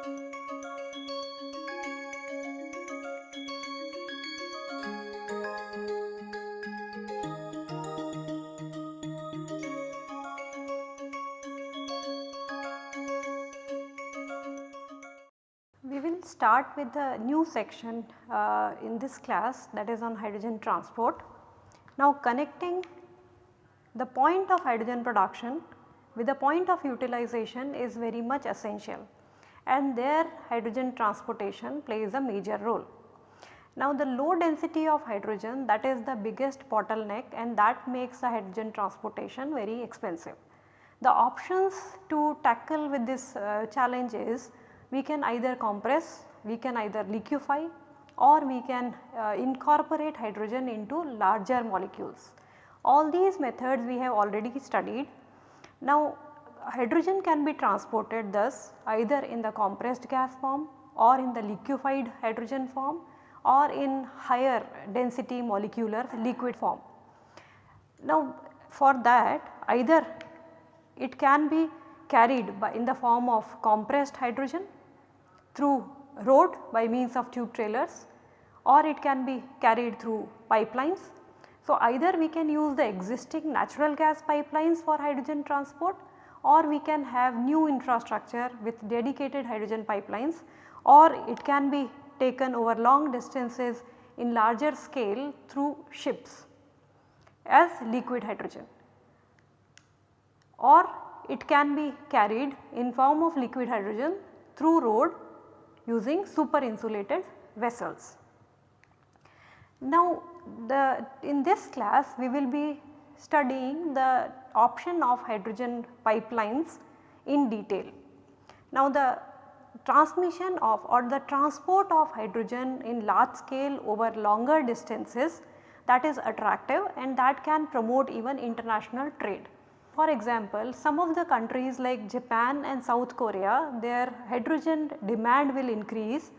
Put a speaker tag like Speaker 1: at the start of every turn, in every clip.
Speaker 1: We will start with a new section uh, in this class that is on hydrogen transport. Now connecting the point of hydrogen production with the point of utilization is very much essential and there hydrogen transportation plays a major role. Now the low density of hydrogen that is the biggest bottleneck and that makes the hydrogen transportation very expensive. The options to tackle with this uh, challenge is we can either compress, we can either liquefy or we can uh, incorporate hydrogen into larger molecules. All these methods we have already studied. Now hydrogen can be transported thus either in the compressed gas form or in the liquefied hydrogen form or in higher density molecular liquid form. Now for that either it can be carried by in the form of compressed hydrogen through road by means of tube trailers or it can be carried through pipelines. So, either we can use the existing natural gas pipelines for hydrogen transport or we can have new infrastructure with dedicated hydrogen pipelines or it can be taken over long distances in larger scale through ships as liquid hydrogen or it can be carried in form of liquid hydrogen through road using super insulated vessels. Now the in this class we will be studying the option of hydrogen pipelines in detail. Now the transmission of or the transport of hydrogen in large scale over longer distances that is attractive and that can promote even international trade. For example, some of the countries like Japan and South Korea their hydrogen demand will increase,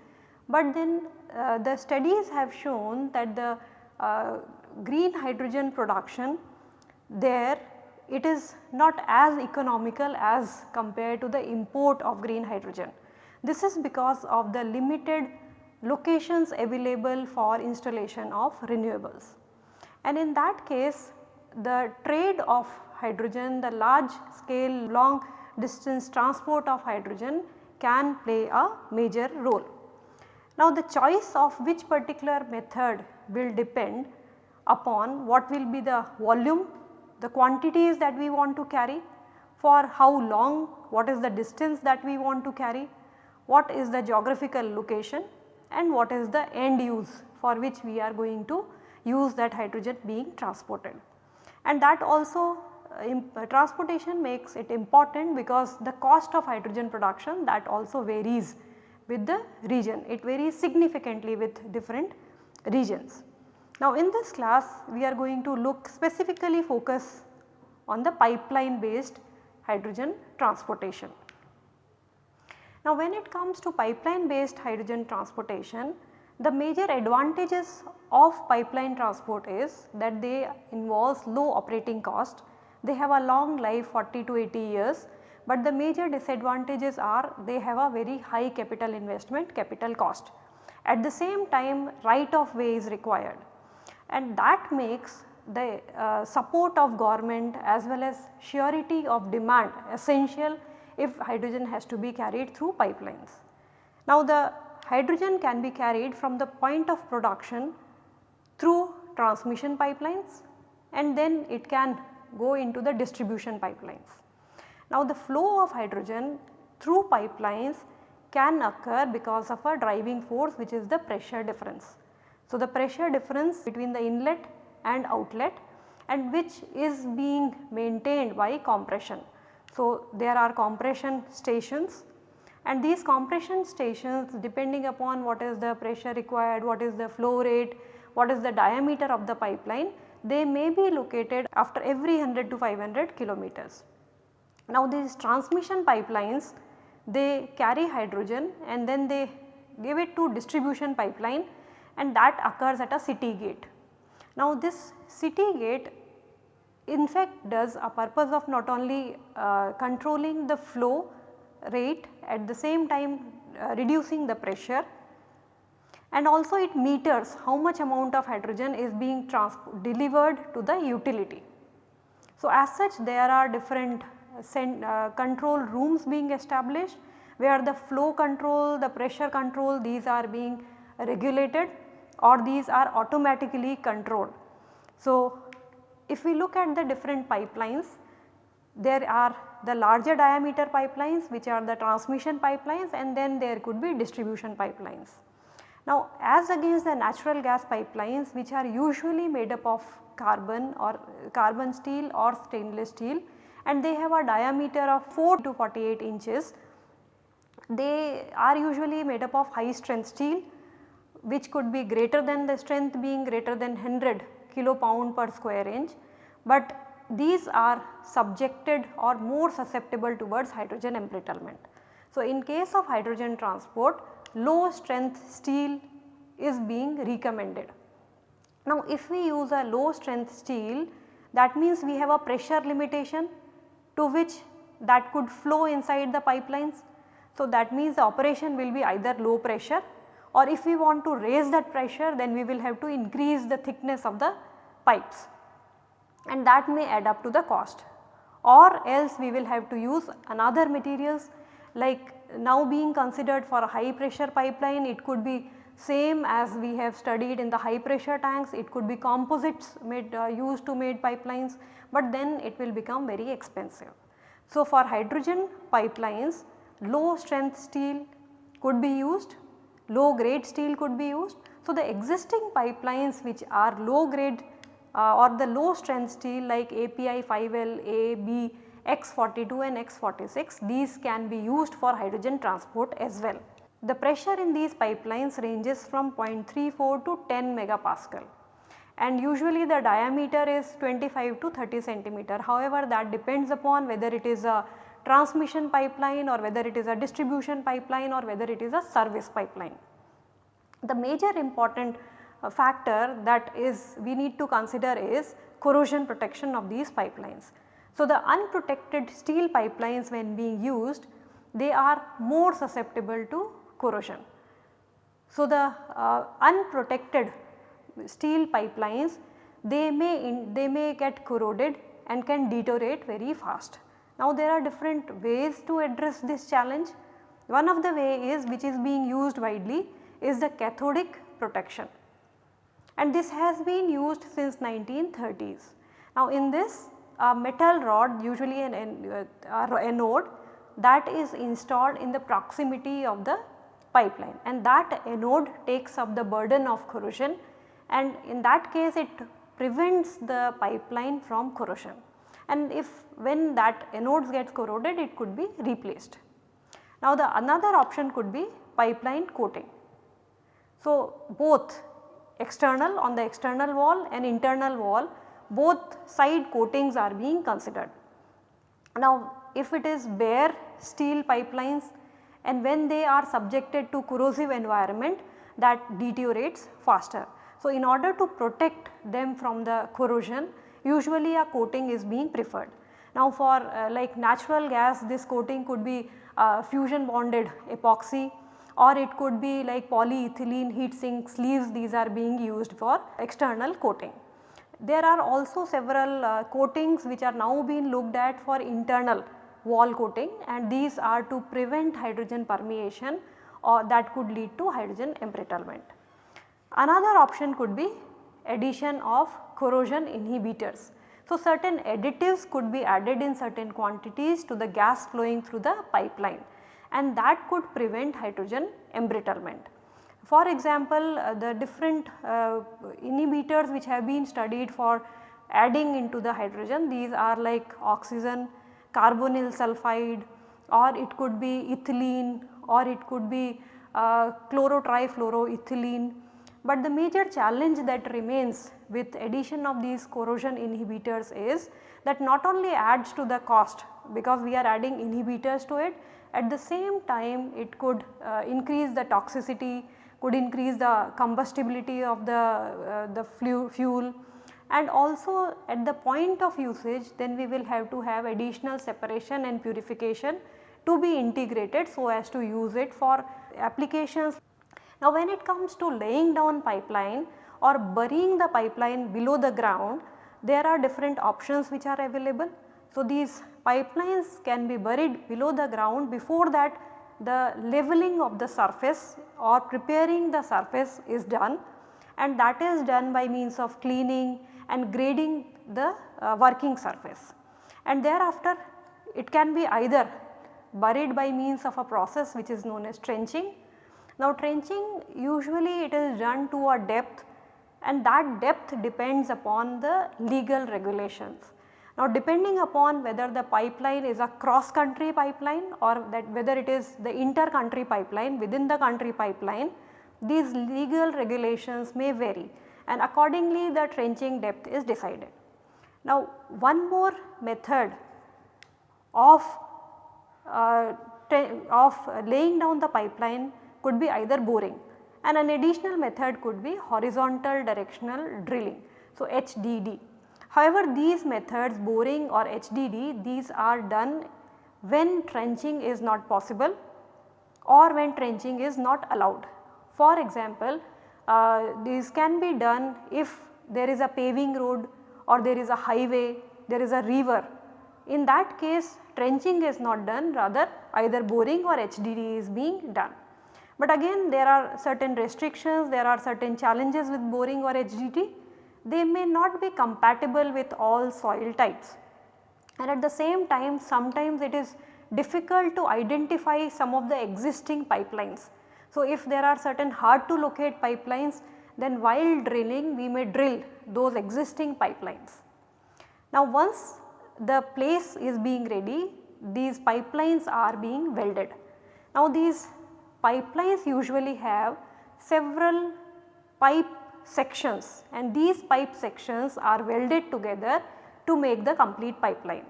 Speaker 1: but then uh, the studies have shown that the uh, green hydrogen production there it is not as economical as compared to the import of green hydrogen. This is because of the limited locations available for installation of renewables. And in that case the trade of hydrogen, the large scale long distance transport of hydrogen can play a major role. Now the choice of which particular method will depend upon what will be the volume, the quantities that we want to carry, for how long, what is the distance that we want to carry, what is the geographical location and what is the end use for which we are going to use that hydrogen being transported. And that also uh, transportation makes it important because the cost of hydrogen production that also varies with the region. It varies significantly with different regions. Now in this class we are going to look specifically focus on the pipeline based hydrogen transportation. Now when it comes to pipeline based hydrogen transportation the major advantages of pipeline transport is that they involves low operating cost they have a long life 40 to 80 years, but the major disadvantages are they have a very high capital investment capital cost. At the same time right of way is required and that makes the uh, support of government as well as surety of demand essential if hydrogen has to be carried through pipelines. Now the hydrogen can be carried from the point of production through transmission pipelines and then it can go into the distribution pipelines. Now the flow of hydrogen through pipelines can occur because of a driving force which is the pressure difference. So the pressure difference between the inlet and outlet and which is being maintained by compression. So there are compression stations and these compression stations depending upon what is the pressure required, what is the flow rate, what is the diameter of the pipeline they may be located after every 100 to 500 kilometers. Now these transmission pipelines they carry hydrogen and then they give it to distribution pipeline and that occurs at a city gate. Now this city gate in fact does a purpose of not only uh, controlling the flow rate at the same time uh, reducing the pressure and also it meters how much amount of hydrogen is being delivered to the utility. So, as such there are different uh, control rooms being established where the flow control, the pressure control these are being regulated or these are automatically controlled. So, if we look at the different pipelines there are the larger diameter pipelines which are the transmission pipelines and then there could be distribution pipelines. Now as against the natural gas pipelines which are usually made up of carbon or carbon steel or stainless steel and they have a diameter of 4 to 48 inches. They are usually made up of high strength steel which could be greater than the strength being greater than 100 kilo pound per square inch, but these are subjected or more susceptible towards hydrogen embrittlement. So, in case of hydrogen transport low strength steel is being recommended. Now, if we use a low strength steel that means we have a pressure limitation to which that could flow inside the pipelines. So, that means the operation will be either low pressure or if we want to raise that pressure then we will have to increase the thickness of the pipes. And that may add up to the cost. Or else we will have to use another materials. Like now being considered for a high pressure pipeline it could be same as we have studied in the high pressure tanks. It could be composites made uh, used to made pipelines but then it will become very expensive. So, for hydrogen pipelines low strength steel could be used, low grade steel could be used. So, the existing pipelines which are low grade uh, or the low strength steel like API 5L, A, B, X42 and X46 these can be used for hydrogen transport as well. The pressure in these pipelines ranges from 0.34 to 10 megapascal and usually the diameter is 25 to 30 centimeter. However, that depends upon whether it is a transmission pipeline or whether it is a distribution pipeline or whether it is a service pipeline. The major important uh, factor that is we need to consider is corrosion protection of these pipelines. So, the unprotected steel pipelines when being used they are more susceptible to corrosion. So, the uh, unprotected steel pipelines they may in, they may get corroded and can deteriorate very fast. Now there are different ways to address this challenge. One of the way is which is being used widely is the cathodic protection and this has been used since 1930s. Now in this a metal rod usually an, uh, anode that is installed in the proximity of the pipeline and that anode takes up the burden of corrosion and in that case it prevents the pipeline from corrosion and if when that anodes gets corroded it could be replaced. Now the another option could be pipeline coating. So both external on the external wall and internal wall both side coatings are being considered. Now if it is bare steel pipelines and when they are subjected to corrosive environment that deteriorates faster. So, in order to protect them from the corrosion usually a coating is being preferred. Now for uh, like natural gas this coating could be uh, fusion bonded epoxy or it could be like polyethylene heat shrink sleeves these are being used for external coating. There are also several uh, coatings which are now being looked at for internal wall coating and these are to prevent hydrogen permeation or that could lead to hydrogen embrittlement. Another option could be addition of corrosion inhibitors. So, certain additives could be added in certain quantities to the gas flowing through the pipeline and that could prevent hydrogen embrittlement. For example, uh, the different uh, inhibitors which have been studied for adding into the hydrogen these are like oxygen, carbonyl sulphide or it could be ethylene or it could be uh, chlorotrifluoroethylene but the major challenge that remains with addition of these corrosion inhibitors is that not only adds to the cost because we are adding inhibitors to it at the same time it could uh, increase the toxicity, could increase the combustibility of the, uh, the fuel and also at the point of usage then we will have to have additional separation and purification to be integrated so as to use it for applications. Now when it comes to laying down pipeline or burying the pipeline below the ground, there are different options which are available. So these pipelines can be buried below the ground before that the leveling of the surface or preparing the surface is done and that is done by means of cleaning and grading the uh, working surface. And thereafter it can be either buried by means of a process which is known as trenching. Now trenching usually it is done to a depth and that depth depends upon the legal regulations. Now depending upon whether the pipeline is a cross country pipeline or that whether it is the inter country pipeline within the country pipeline, these legal regulations may vary and accordingly the trenching depth is decided. Now one more method of uh, of laying down the pipeline could be either boring and an additional method could be horizontal directional drilling. So, HDD. However, these methods boring or HDD these are done when trenching is not possible or when trenching is not allowed. For example, uh, these can be done if there is a paving road or there is a highway, there is a river. In that case trenching is not done rather either boring or HDD is being done. But again there are certain restrictions, there are certain challenges with boring or HDD. They may not be compatible with all soil types and at the same time sometimes it is difficult to identify some of the existing pipelines. So, if there are certain hard to locate pipelines then while drilling we may drill those existing pipelines. Now once the place is being ready these pipelines are being welded. Now these pipelines usually have several pipe sections and these pipe sections are welded together to make the complete pipeline.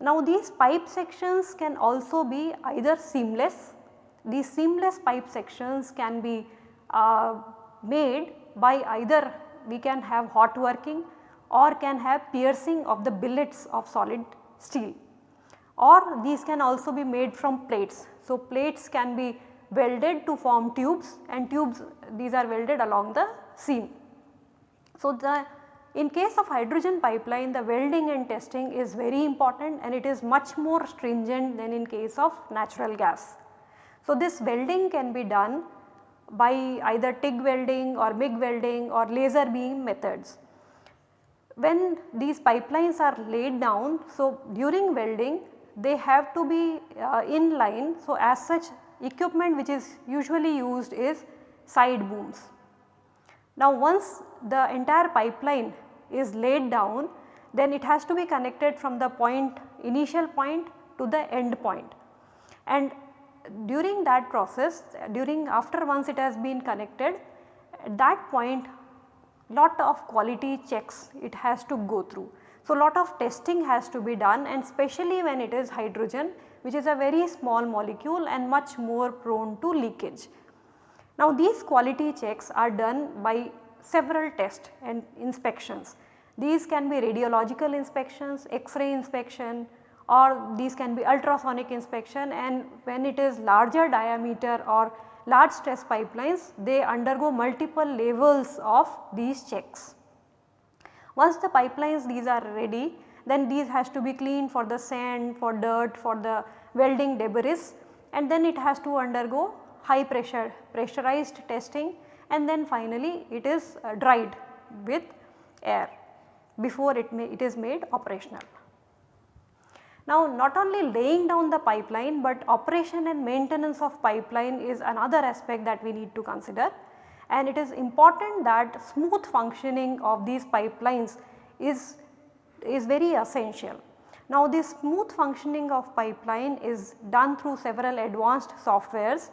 Speaker 1: Now these pipe sections can also be either seamless, these seamless pipe sections can be uh, made by either we can have hot working or can have piercing of the billets of solid steel or these can also be made from plates. So, plates can be welded to form tubes and tubes these are welded along the seam. So, the in case of hydrogen pipeline the welding and testing is very important and it is much more stringent than in case of natural gas. So, this welding can be done by either TIG welding or MIG welding or laser beam methods. When these pipelines are laid down, so during welding they have to be uh, in line. So, as such equipment which is usually used is side booms. Now, once the entire pipeline is laid down then it has to be connected from the point initial point to the end point and during that process during after once it has been connected at that point lot of quality checks it has to go through. So, lot of testing has to be done and especially when it is hydrogen which is a very small molecule and much more prone to leakage. Now these quality checks are done by several tests and inspections. These can be radiological inspections, X-ray inspection or these can be ultrasonic inspection and when it is larger diameter or large stress pipelines they undergo multiple levels of these checks. Once the pipelines these are ready then these has to be cleaned for the sand, for dirt, for the welding debris and then it has to undergo high pressure pressurized testing and then finally it is uh, dried with air before it, may, it is made operational. Now not only laying down the pipeline but operation and maintenance of pipeline is another aspect that we need to consider and it is important that smooth functioning of these pipelines is, is very essential. Now this smooth functioning of pipeline is done through several advanced softwares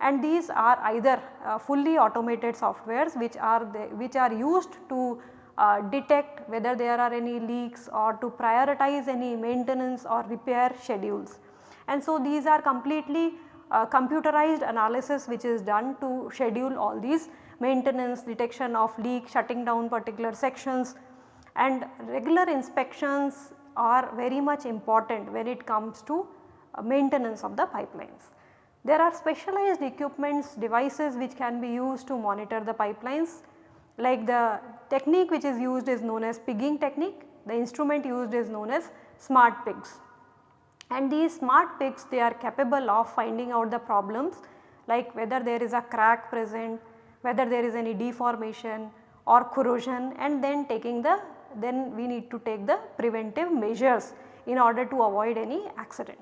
Speaker 1: and these are either uh, fully automated softwares which are the, which are used to uh, detect whether there are any leaks or to prioritize any maintenance or repair schedules. And so these are completely uh, computerized analysis which is done to schedule all these maintenance, detection of leak, shutting down particular sections and regular inspections are very much important when it comes to uh, maintenance of the pipelines. There are specialized equipments devices which can be used to monitor the pipelines like the technique which is used is known as pigging technique, the instrument used is known as smart pigs. And these smart pigs they are capable of finding out the problems like whether there is a crack present, whether there is any deformation or corrosion and then taking the then we need to take the preventive measures in order to avoid any accident.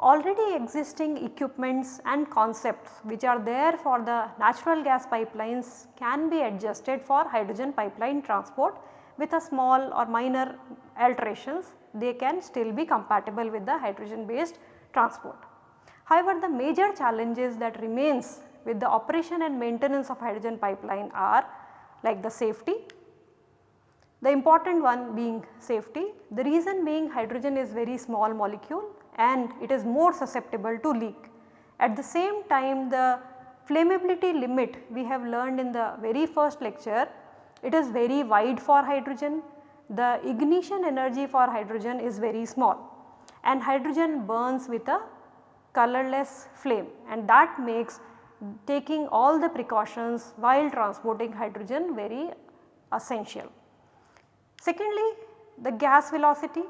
Speaker 1: Already existing equipments and concepts which are there for the natural gas pipelines can be adjusted for hydrogen pipeline transport with a small or minor alterations they can still be compatible with the hydrogen based transport. However, the major challenges that remains with the operation and maintenance of hydrogen pipeline are like the safety, the important one being safety. The reason being hydrogen is very small molecule and it is more susceptible to leak. At the same time the flammability limit we have learned in the very first lecture it is very wide for hydrogen. The ignition energy for hydrogen is very small and hydrogen burns with a colorless flame and that makes taking all the precautions while transporting hydrogen very essential. Secondly, the gas velocity.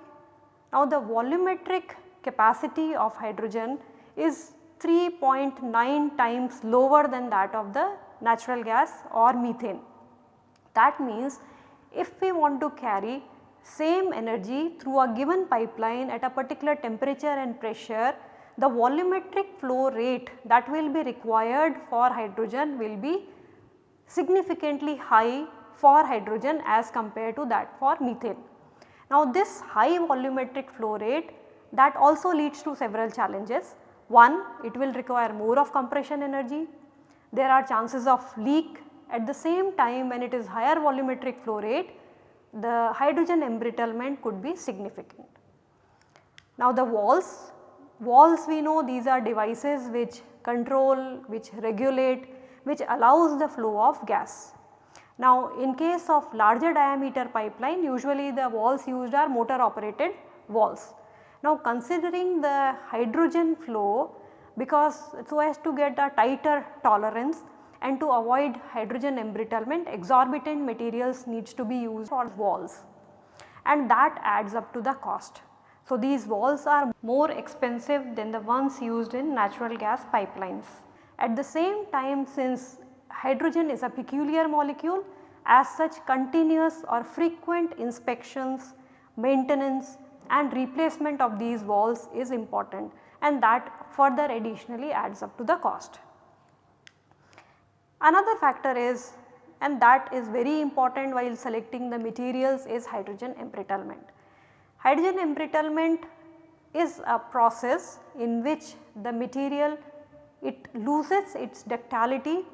Speaker 1: Now the volumetric capacity of hydrogen is 3.9 times lower than that of the natural gas or methane. That means if we want to carry same energy through a given pipeline at a particular temperature and pressure, the volumetric flow rate that will be required for hydrogen will be significantly high for hydrogen as compared to that for methane. Now this high volumetric flow rate that also leads to several challenges. One, it will require more of compression energy. There are chances of leak at the same time when it is higher volumetric flow rate, the hydrogen embrittlement could be significant. Now the valves, valves we know these are devices which control, which regulate, which allows the flow of gas. Now in case of larger diameter pipeline usually the valves used are motor operated valves. Now considering the hydrogen flow because so as to get a tighter tolerance and to avoid hydrogen embrittlement exorbitant materials needs to be used for valves and that adds up to the cost. So these valves are more expensive than the ones used in natural gas pipelines. At the same time since hydrogen is a peculiar molecule as such continuous or frequent inspections, maintenance and replacement of these valves is important and that further additionally adds up to the cost. Another factor is and that is very important while selecting the materials is hydrogen embrittlement. Hydrogen embrittlement is a process in which the material it loses its ductility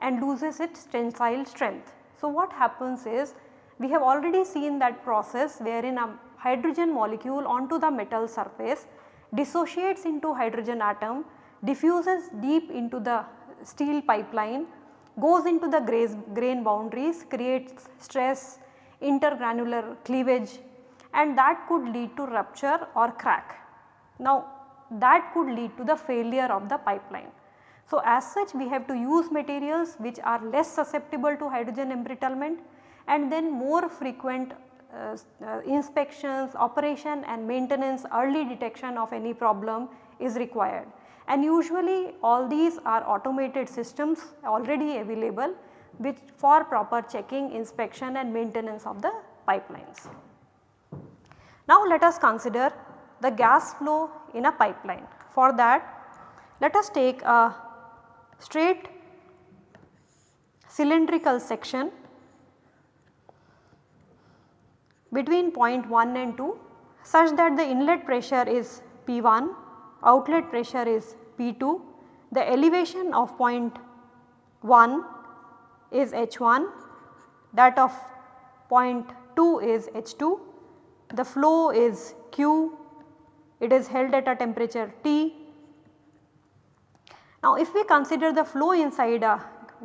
Speaker 1: and loses its tensile strength. So, what happens is we have already seen that process wherein a hydrogen molecule onto the metal surface dissociates into hydrogen atom, diffuses deep into the steel pipeline, goes into the grain boundaries, creates stress, intergranular cleavage and that could lead to rupture or crack. Now that could lead to the failure of the pipeline. So, as such we have to use materials which are less susceptible to hydrogen embrittlement and then more frequent uh, uh, inspections, operation and maintenance early detection of any problem is required. And usually all these are automated systems already available which for proper checking, inspection and maintenance of the pipelines. Now let us consider the gas flow in a pipeline. For that let us take a straight cylindrical section between point 1 and 2 such that the inlet pressure is P1, outlet pressure is P2, the elevation of point 1 is H1, that of point 2 is H2, the flow is Q, it is held at a temperature T now if we consider the flow inside a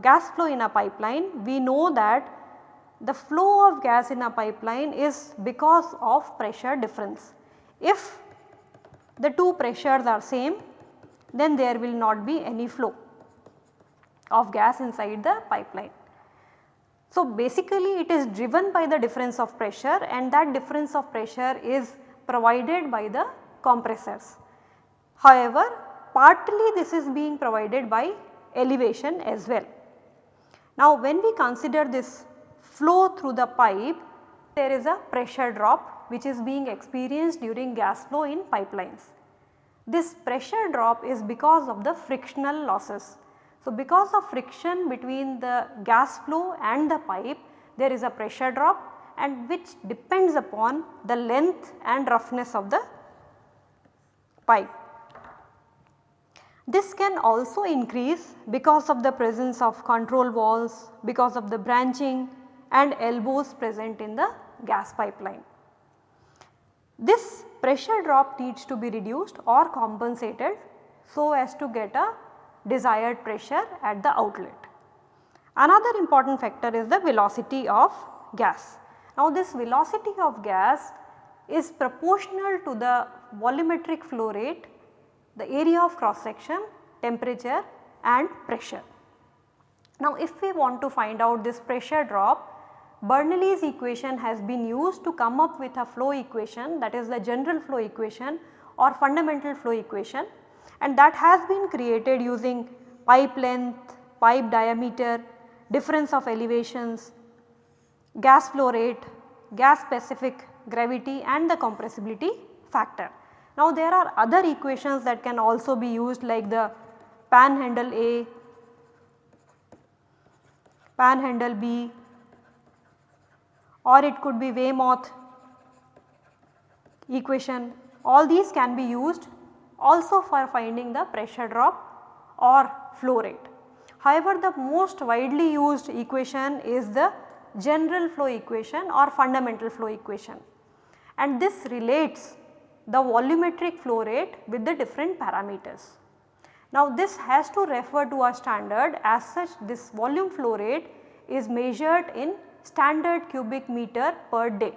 Speaker 1: gas flow in a pipeline, we know that the flow of gas in a pipeline is because of pressure difference. If the two pressures are same then there will not be any flow of gas inside the pipeline. So, basically it is driven by the difference of pressure and that difference of pressure is provided by the compressors. However, partly this is being provided by elevation as well. Now, when we consider this flow through the pipe, there is a pressure drop which is being experienced during gas flow in pipelines. This pressure drop is because of the frictional losses. So, because of friction between the gas flow and the pipe there is a pressure drop and which depends upon the length and roughness of the pipe. This can also increase because of the presence of control valves, because of the branching and elbows present in the gas pipeline. This pressure drop needs to be reduced or compensated so as to get a desired pressure at the outlet. Another important factor is the velocity of gas. Now this velocity of gas is proportional to the volumetric flow rate, the area of cross section, temperature and pressure. Now if we want to find out this pressure drop, Bernoulli's equation has been used to come up with a flow equation that is the general flow equation or fundamental flow equation and that has been created using pipe length, pipe diameter, difference of elevations, gas flow rate, gas specific gravity and the compressibility factor. Now there are other equations that can also be used like the panhandle A, panhandle B, or it could be Weymouth equation. All these can be used also for finding the pressure drop or flow rate. However, the most widely used equation is the general flow equation or fundamental flow equation and this relates the volumetric flow rate with the different parameters. Now this has to refer to a standard as such this volume flow rate is measured in standard cubic meter per day.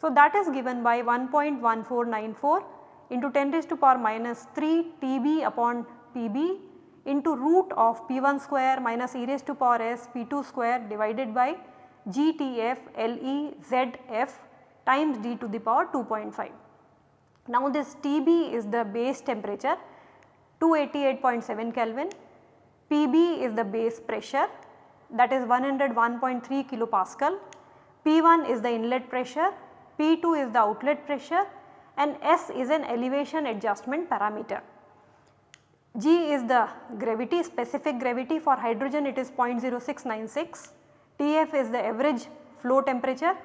Speaker 1: So, that is given by 1.1494 into 10 raised to power minus 3 TB upon PB into root of P1 square minus e raised to power s P2 square divided by GTF LE ZF times d to the power 2.5. Now this TB is the base temperature 288.7 Kelvin, PB is the base pressure that is 101.3 kilopascal, P1 is the inlet pressure, P2 is the outlet pressure and S is an elevation adjustment parameter. G is the gravity specific gravity for hydrogen it is 0.0696, TF is the average flow temperature,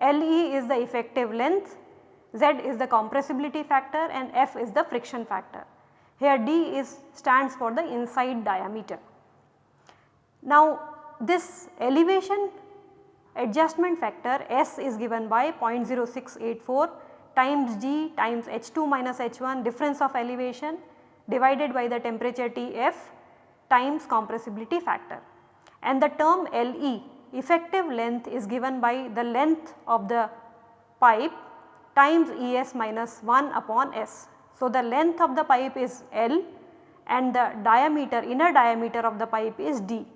Speaker 1: LE is the effective length, Z is the compressibility factor and F is the friction factor. Here D is stands for the inside diameter. Now this elevation adjustment factor S is given by 0.0684 times G times H2 minus H1 difference of elevation divided by the temperature Tf times compressibility factor and the term Le effective length is given by the length of the pipe times Es minus 1 upon S. So, the length of the pipe is L and the diameter inner diameter of the pipe is D.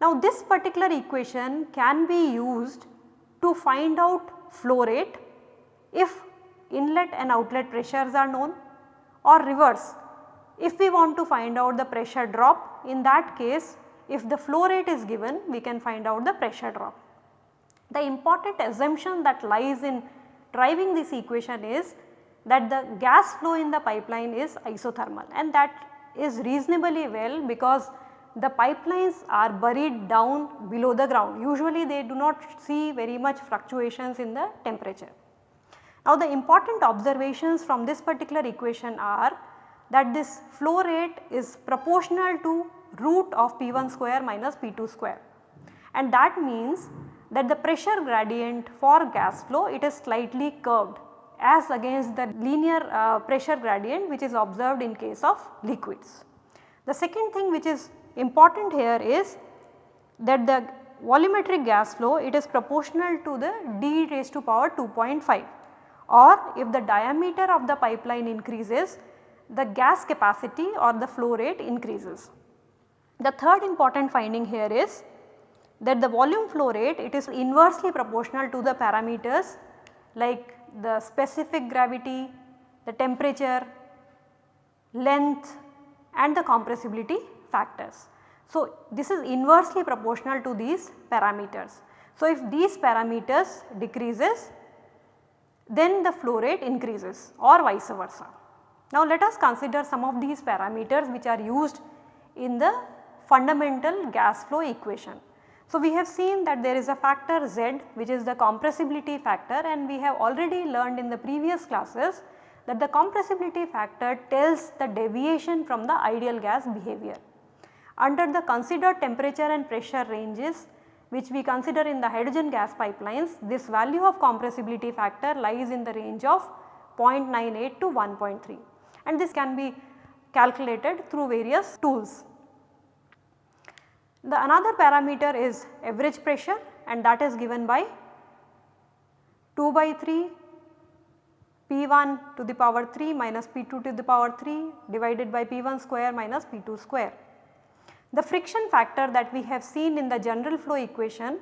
Speaker 1: Now this particular equation can be used to find out flow rate if inlet and outlet pressures are known or reverse. If we want to find out the pressure drop in that case if the flow rate is given we can find out the pressure drop. The important assumption that lies in driving this equation is that the gas flow in the pipeline is isothermal and that is reasonably well because the pipelines are buried down below the ground. Usually they do not see very much fluctuations in the temperature. Now the important observations from this particular equation are that this flow rate is proportional to root of P1 square minus P2 square and that means that the pressure gradient for gas flow it is slightly curved as against the linear uh, pressure gradient which is observed in case of liquids. The second thing which is important here is that the volumetric gas flow it is proportional to the d raised to power 2.5 or if the diameter of the pipeline increases the gas capacity or the flow rate increases. The third important finding here is that the volume flow rate it is inversely proportional to the parameters like the specific gravity, the temperature, length and the compressibility factors. So, this is inversely proportional to these parameters. So, if these parameters decreases then the flow rate increases or vice versa. Now, let us consider some of these parameters which are used in the fundamental gas flow equation. So, we have seen that there is a factor Z which is the compressibility factor and we have already learned in the previous classes that the compressibility factor tells the deviation from the ideal gas behavior. Under the considered temperature and pressure ranges which we consider in the hydrogen gas pipelines, this value of compressibility factor lies in the range of 0.98 to 1.3 and this can be calculated through various tools. The another parameter is average pressure and that is given by 2 by 3 P1 to the power 3 minus P2 to the power 3 divided by P1 square minus P2 square. The friction factor that we have seen in the general flow equation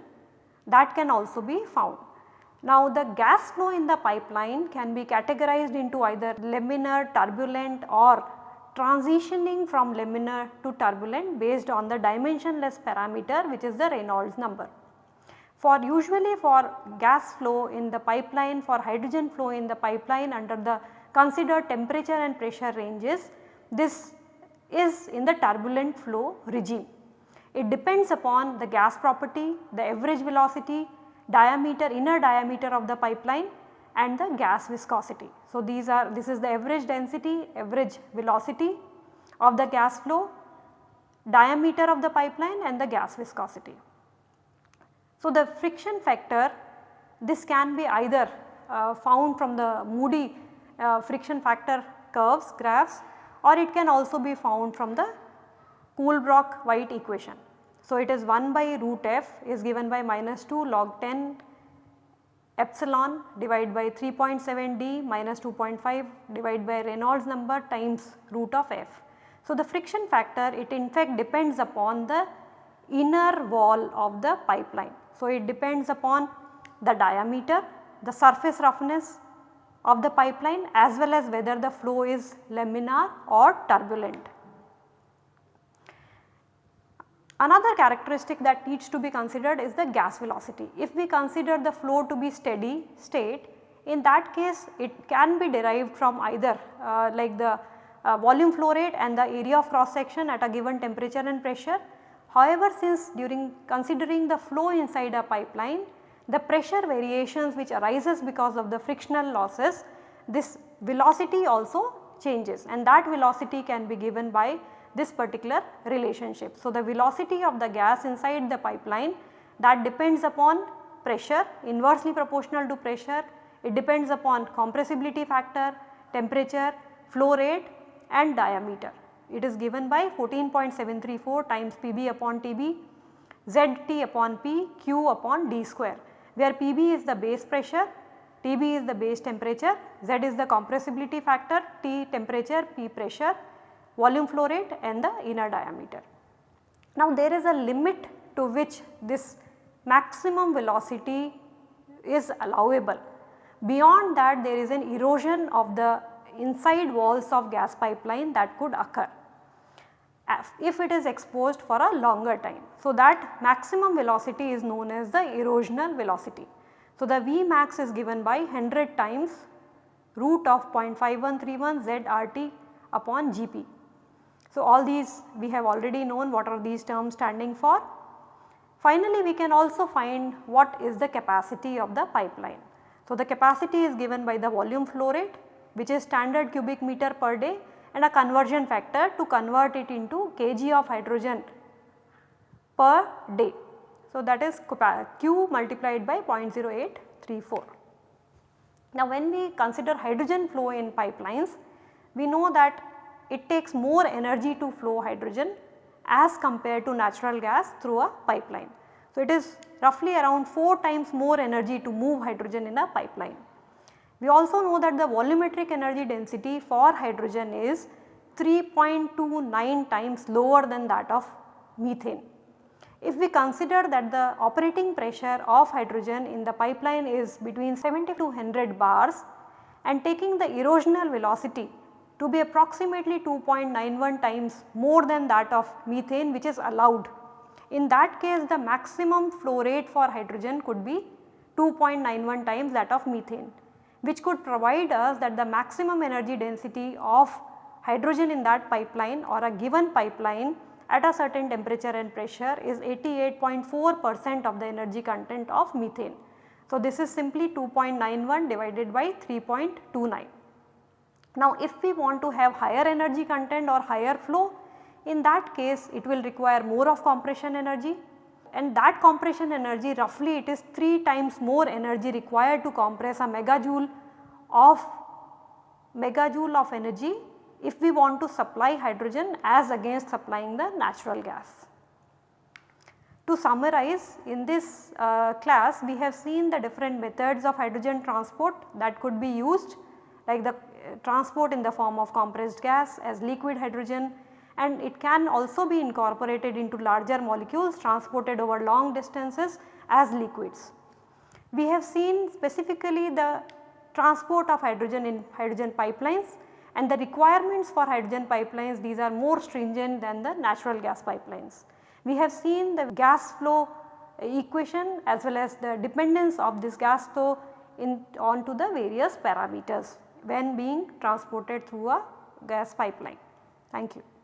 Speaker 1: that can also be found. Now the gas flow in the pipeline can be categorized into either laminar, turbulent or transitioning from laminar to turbulent based on the dimensionless parameter which is the Reynolds number. For usually for gas flow in the pipeline for hydrogen flow in the pipeline under the considered temperature and pressure ranges this is in the turbulent flow regime. It depends upon the gas property, the average velocity, diameter inner diameter of the pipeline and the gas viscosity. So, these are this is the average density, average velocity of the gas flow, diameter of the pipeline and the gas viscosity. So, the friction factor this can be either uh, found from the Moody uh, friction factor curves graphs or it can also be found from the Colebrook-White equation. So, it is 1 by root f is given by minus 2 log 10 epsilon divided by 3.7 d minus 2.5 divided by Reynolds number times root of f. So, the friction factor it in fact depends upon the inner wall of the pipeline. So, it depends upon the diameter, the surface roughness, of the pipeline as well as whether the flow is laminar or turbulent. Another characteristic that needs to be considered is the gas velocity. If we consider the flow to be steady state in that case it can be derived from either uh, like the uh, volume flow rate and the area of cross section at a given temperature and pressure. However, since during considering the flow inside a pipeline the pressure variations which arises because of the frictional losses this velocity also changes and that velocity can be given by this particular relationship. So, the velocity of the gas inside the pipeline that depends upon pressure inversely proportional to pressure, it depends upon compressibility factor, temperature, flow rate and diameter. It is given by 14.734 times Pb upon Tb, Zt upon P, Q upon D square where Pb is the base pressure, Tb is the base temperature, Z is the compressibility factor, T temperature, P pressure, volume flow rate and the inner diameter. Now there is a limit to which this maximum velocity is allowable. Beyond that there is an erosion of the inside walls of gas pipeline that could occur if it is exposed for a longer time. So, that maximum velocity is known as the erosional velocity. So, the V max is given by 100 times root of 0.5131 ZRT upon GP. So, all these we have already known what are these terms standing for. Finally, we can also find what is the capacity of the pipeline. So, the capacity is given by the volume flow rate which is standard cubic meter per day and a conversion factor to convert it into kg of hydrogen per day. So, that is Q multiplied by 0.0834. Now, when we consider hydrogen flow in pipelines, we know that it takes more energy to flow hydrogen as compared to natural gas through a pipeline. So, it is roughly around 4 times more energy to move hydrogen in a pipeline. We also know that the volumetric energy density for hydrogen is 3.29 times lower than that of methane. If we consider that the operating pressure of hydrogen in the pipeline is between 70 to 100 bars and taking the erosional velocity to be approximately 2.91 times more than that of methane which is allowed. In that case the maximum flow rate for hydrogen could be 2.91 times that of methane which could provide us that the maximum energy density of hydrogen in that pipeline or a given pipeline at a certain temperature and pressure is 88.4 percent of the energy content of methane. So, this is simply 2.91 divided by 3.29. Now, if we want to have higher energy content or higher flow in that case it will require more of compression energy and that compression energy roughly it is 3 times more energy required to compress a megajoule of megajoule of energy if we want to supply hydrogen as against supplying the natural gas. To summarize in this uh, class we have seen the different methods of hydrogen transport that could be used like the transport in the form of compressed gas as liquid hydrogen and it can also be incorporated into larger molecules transported over long distances as liquids. We have seen specifically the transport of hydrogen in hydrogen pipelines and the requirements for hydrogen pipelines these are more stringent than the natural gas pipelines. We have seen the gas flow equation as well as the dependence of this gas flow in onto the various parameters when being transported through a gas pipeline. Thank you.